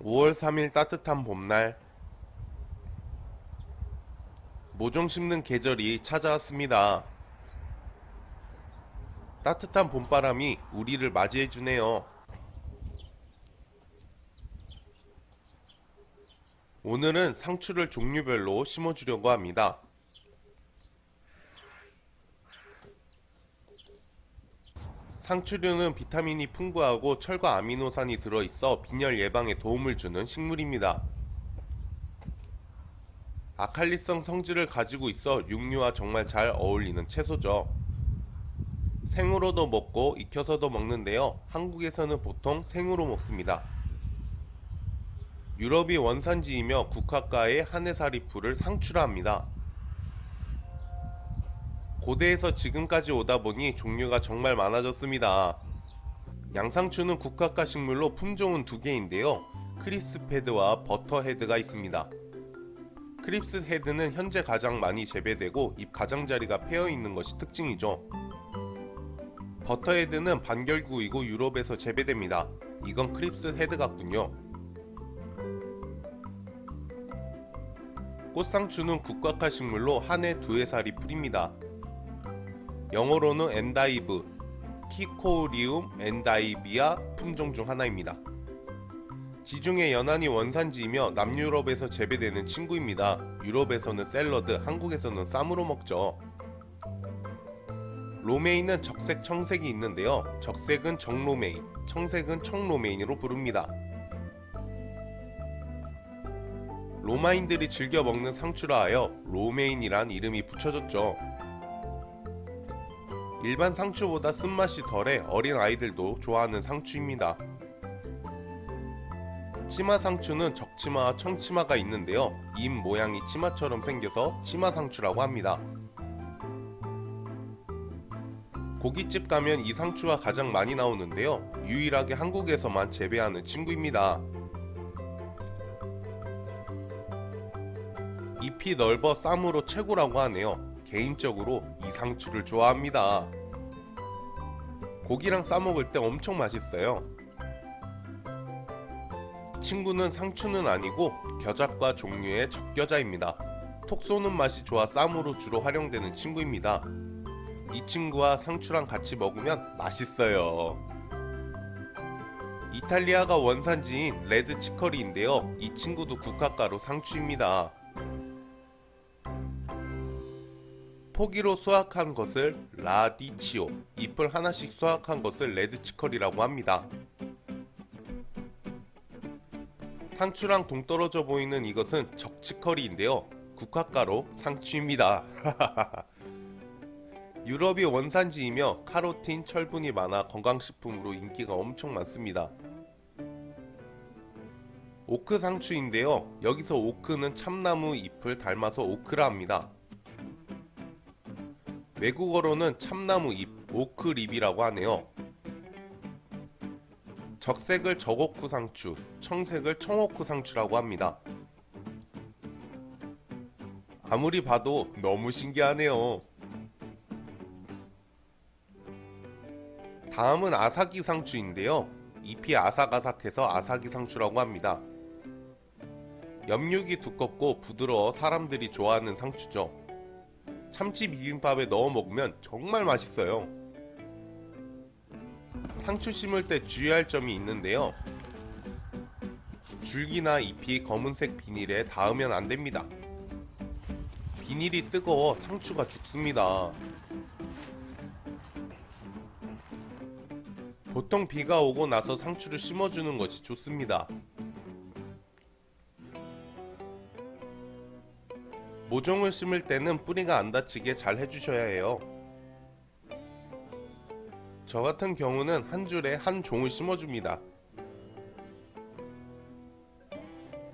5월 3일 따뜻한 봄날 모종 심는 계절이 찾아왔습니다. 따뜻한 봄바람이 우리를 맞이해주네요. 오늘은 상추를 종류별로 심어주려고 합니다. 상추류는 비타민이 풍부하고 철과 아미노산이 들어있어 빈혈 예방에 도움을 주는 식물입니다. 아칼리성 성질을 가지고 있어 육류와 정말 잘 어울리는 채소죠. 생으로도 먹고 익혀서도 먹는데요. 한국에서는 보통 생으로 먹습니다. 유럽이 원산지이며 국화과의 한해살이 풀을 상추라 합니다. 고대에서 지금까지 오다 보니 종류가 정말 많아졌습니다. 양상추는 국화과 식물로 품종은 두 개인데요. crisphead와 butterhead가 있습니다. crisphead는 현재 가장 많이 재배되고 잎 가장자리가 패여 있는 것이 특징이죠. Butterhead는 반결구이고 유럽에서 재배됩니다. 이건 crisphead 같군요. 꽃상추는 국화과 식물로 한 해 두 해 살이 풀입니다. 영어로는 endive, Cichorium endivia 품종 중 하나입니다. 지중해 연안이 원산지이며 남유럽에서 재배되는 친구입니다. 유럽에서는 샐러드, 한국에서는 쌈으로 먹죠. 로메인은 적색 청색이 있는데요. 적색은 적로메인, 청색은 청로메인으로 부릅니다. 로마인들이 즐겨 먹는 상추라 하여 로메인이란 이름이 붙여졌죠. 일반 상추보다 쓴맛이 덜해 어린 아이들도 좋아하는 상추입니다. 치마 상추는 적치마와 청치마가 있는데요. 잎 모양이 치마처럼 생겨서 치마 상추라고 합니다. 고깃집 가면 이 상추가 가장 많이 나오는데요. 유일하게 한국에서만 재배하는 친구입니다. 잎이 넓어 쌈으로 최고라고 하네요. 개인적으로 이 상추를 좋아합니다. 고기랑 싸먹을 때 엄청 맛있어요. 친구는 상추는 아니고 겨자과 종류의 적겨자입니다. 톡 쏘는 맛이 좋아 쌈으로 주로 활용되는 친구입니다. 이 친구와 상추랑 같이 먹으면 맛있어요. 이탈리아가 원산지인 레드 치커리인데요. 이 친구도 국화가로 상추입니다. 포기로 수확한 것을 라디치오, 잎을 하나씩 수확한 것을 레드치커리라고 합니다. 상추랑 동떨어져 보이는 이것은 적치커리인데요. 국화가로 상추입니다. 유럽이 원산지이며 카로틴, 철분이 많아 건강식품으로 인기가 엄청 많습니다. 오크 상추인데요. 여기서 오크는 참나무 잎을 닮아서 오크라 합니다. 외국어로는 참나무 잎, 오크립이라고 하네요. 적색을 적오크 상추, 청색을 청오크 상추라고 합니다. 아무리 봐도 너무 신기하네요. 다음은 아사기 상추인데요. 잎이 아삭아삭해서 아사기 상추라고 합니다. 엽육이 두껍고 부드러워 사람들이 좋아하는 상추죠. 참치 비빔밥에 넣어 먹으면 정말 맛있어요. 상추 심을 때 주의할 점이 있는데요. 줄기나 잎이 검은색 비닐에 닿으면 안됩니다. 비닐이 뜨거워 상추가 죽습니다. 보통 비가 오고 나서 상추를 심어주는 것이 좋습니다. 모종을 심을 때는 뿌리가 안 다치게 잘 해주셔야 해요. 저 같은 경우는 한 줄에 한 종을 심어줍니다.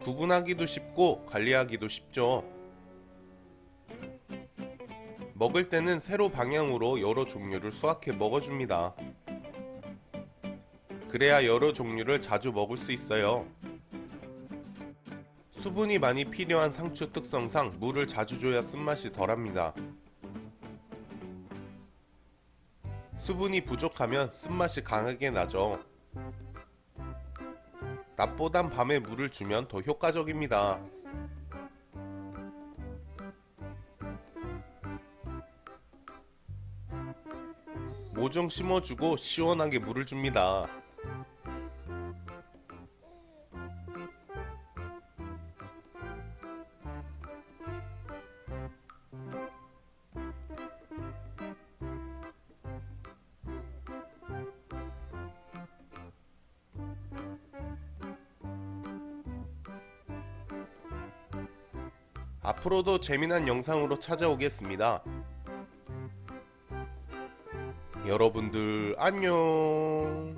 구분하기도 쉽고 관리하기도 쉽죠. 먹을 때는 세로 방향으로 여러 종류를 수확해 먹어줍니다. 그래야 여러 종류를 자주 먹을 수 있어요. 수분이 많이 필요한 상추 특성상 물을 자주 줘야 쓴맛이 덜합니다. 수분이 부족하면 쓴맛이 강하게 나죠. 낮보단 밤에 물을 주면 더 효과적입니다. 모종 심어주고 시원하게 물을 줍니다. 앞으로도 재미난 영상으로 찾아오겠습니다. 여러분들 안녕.